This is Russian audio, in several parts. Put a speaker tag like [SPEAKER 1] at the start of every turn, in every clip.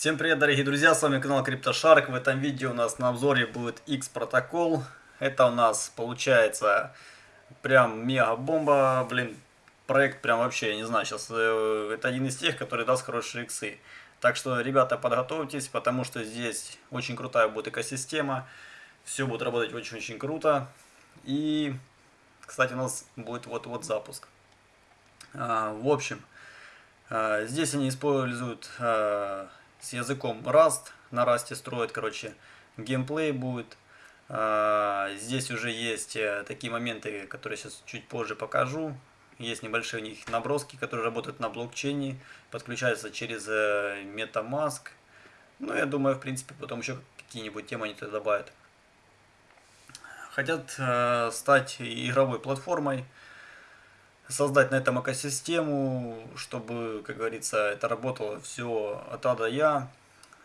[SPEAKER 1] Всем привет, дорогие друзья, с вами канал CryptoShark. В этом видео у нас на обзоре будет X-протокол. Это у нас получается прям мега-бомба, блин, проект прям вообще, я не знаю, сейчас э, это один из тех, который даст хорошие иксы. Так что, ребята, подготовьтесь, потому что здесь очень крутая будет экосистема. Все будет работать очень-очень круто. И, кстати, у нас будет вот-вот запуск. А, в общем, а, здесь они используют а, с языком Rust. На Rust строят, короче, геймплей будет. А, здесь уже есть э, такие моменты, которые сейчас чуть позже покажу. Есть небольшие у них наброски, которые работают на блокчейне, подключаются через э, MetaMask. Ну, я думаю, в принципе, потом еще какие-нибудь темы они туда добавят. Хотят э, стать игровой платформой, создать на этом экосистему, чтобы, как говорится, это работало все от А до Я,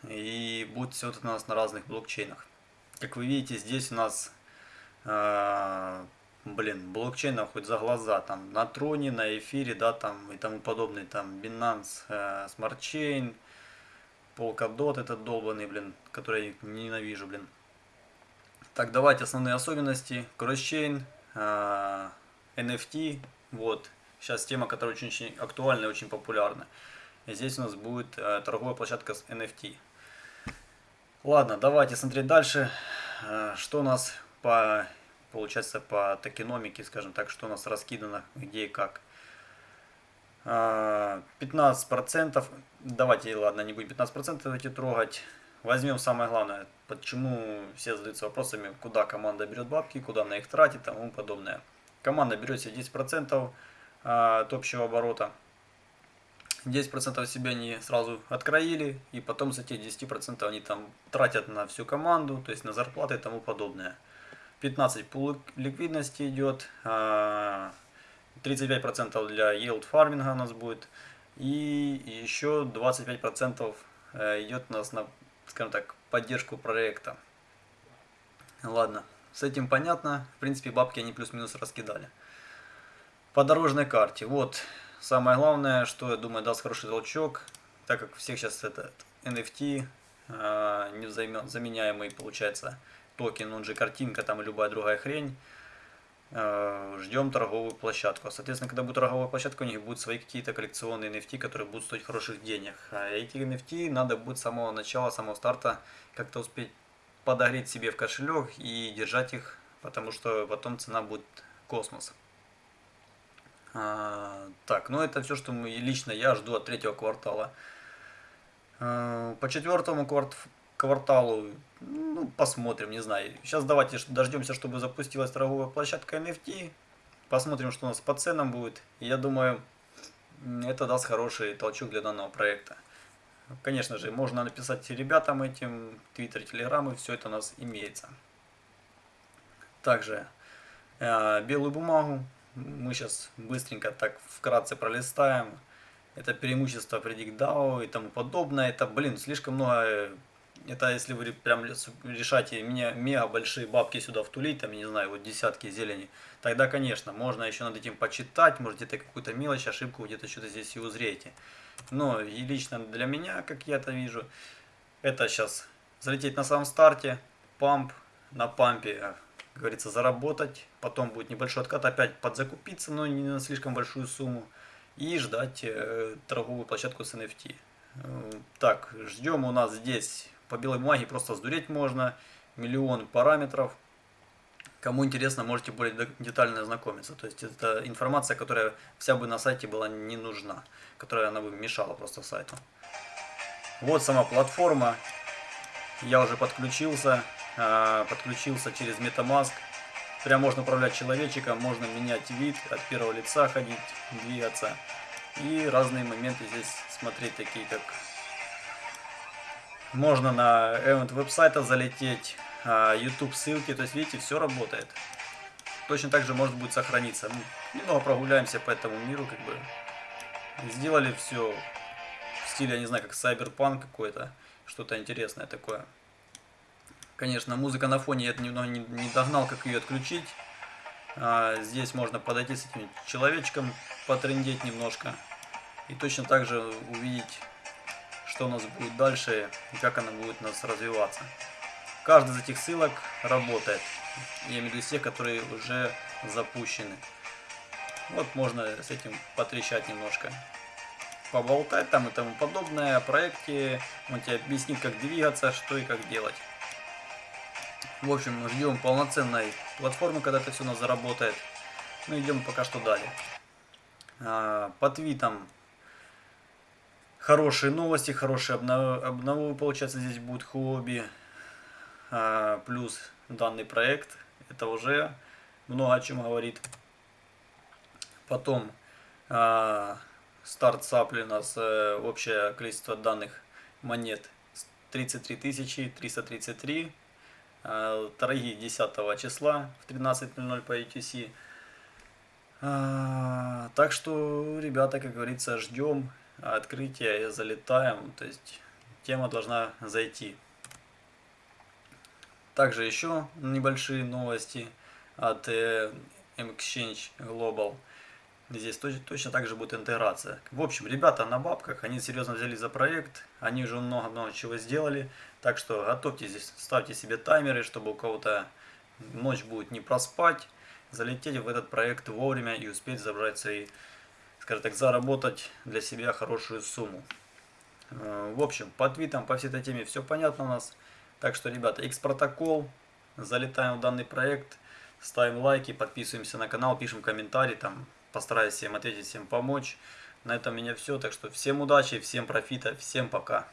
[SPEAKER 1] и будет все это у нас на разных блокчейнах. Как вы видите, здесь у нас, э, блин, блокчейнов хоть за глаза, там, на Троне, на Эфире, да, там, и тому подобное, там, Binance, э, Smart Chain, Polkadot этот долбанный, блин, который я ненавижу, блин. Так, давайте основные особенности. Кросчейн, э, NFT, вот, сейчас тема, которая очень, очень актуальна и очень популярна. И здесь у нас будет э, торговая площадка с NFT. Ладно, давайте смотреть дальше, э, что у нас по, получается, по токеномике, скажем так, что у нас раскидано, где и как. 15%, э, давайте, ладно, не будем 15% эти трогать. Возьмем самое главное, почему все задаются вопросами, куда команда берет бабки, куда она их тратит и тому подобное. Команда берет себе 10% а, от общего оборота. 10% себя они сразу откроили, и потом за те 10% они там тратят на всю команду, то есть на зарплаты и тому подобное. 15 пул ликвидности идет, 35% а, для yield фарминга у нас будет, и еще 25% э, идет у нас на, скажем так, поддержку проекта. Ладно, с этим понятно. В принципе, бабки они плюс-минус раскидали. По дорожной карте. Вот, самое главное, что, я думаю, даст хороший толчок. Так как всех сейчас этот NFT, э, а, невзаменяемый, получается, токен, он же картинка, там и любая другая хрень. Э, ждем торговую площадку. Соответственно, когда будет торговая площадка, у них будут свои какие-то коллекционные NFT, которые будут стоить хороших денег. А эти NFT надо будет с самого начала, с самого старта как-то успеть подогреть себе в кошелек и держать их, потому что потом цена будет космос. А, так, ну это все, что мы, лично я жду от третьего квартала. А, по четвертому кварт, кварталу, ну, посмотрим, не знаю. Сейчас давайте дождемся, чтобы запустилась торговая площадка NFT. Посмотрим, что у нас по ценам будет. я думаю, это даст хороший толчок для данного проекта. Конечно же, можно написать ребятам этим, Твиттер, Телеграм, и все это у нас имеется. Также э, белую бумагу мы сейчас быстренько так вкратце пролистаем. Это преимущество PredictDAO и тому подобное. Это, блин, слишком много это если вы прям решаете мне мега большие бабки сюда втулить, там, я не знаю, вот десятки зелени, тогда, конечно, можно еще над этим почитать, может где-то какую-то мелочь, ошибку, где-то что-то здесь и узреете. Но и лично для меня, как я это вижу, это сейчас залететь на самом старте, памп, на пампе, как говорится, заработать, потом будет небольшой откат, опять подзакупиться, но не на слишком большую сумму, и ждать э, торговую площадку с NFT. Э, так, ждем у нас здесь по белой бумаге просто сдуреть можно, миллион параметров. Кому интересно, можете более детально ознакомиться. То есть это информация, которая вся бы на сайте была не нужна, которая она бы мешала просто сайту. Вот сама платформа. Я уже подключился, а, подключился через MetaMask. Прям можно управлять человечиком, можно менять вид, от первого лица ходить, двигаться. И разные моменты здесь смотреть, такие как можно на event веб-сайта залететь, а, YouTube ссылки, то есть видите, все работает. Точно так же может будет сохраниться. Мы немного прогуляемся по этому миру, как бы. Сделали все в стиле, я не знаю, как Cyberpunk какой-то, что-то интересное такое. Конечно, музыка на фоне я это немного не, не догнал, как ее отключить. А, здесь можно подойти с этим человечком, потрендеть немножко. И точно так же увидеть что у нас будет дальше и как она будет у нас развиваться. Каждая из этих ссылок работает. Я имею в виду все, которые уже запущены. Вот можно с этим потрещать немножко. Поболтать там и тому подобное о проекте. Он тебе объяснит, как двигаться, что и как делать. В общем, ждем полноценной платформы, когда это все у нас заработает. Ну, идем пока что далее. А, по твитам хорошие новости, хорошие обновы, обновы получается, здесь будет хобби. А, плюс данный проект. Это уже много о чем говорит. Потом а, старт сапли у нас э, общее количество данных монет 33 333 Э, торги 10 числа в 13.00 по UTC. А, так что, ребята, как говорится, ждем открытия и залетаем. То есть тема должна зайти. Также еще небольшие новости от э, Exchange Global. Здесь точно, точно так же будет интеграция. В общем, ребята на бабках, они серьезно взяли за проект, они уже много-много чего сделали. Так что готовьте здесь, ставьте себе таймеры, чтобы у кого-то ночь будет не проспать, залететь в этот проект вовремя и успеть забрать свои, скажем так, заработать для себя хорошую сумму. Э, в общем, по твитам, по всей этой теме все понятно у нас. Так что, ребята, X-протокол, залетаем в данный проект, ставим лайки, подписываемся на канал, пишем комментарии, там постараюсь всем ответить, всем помочь. На этом у меня все. Так что всем удачи, всем профита, всем пока.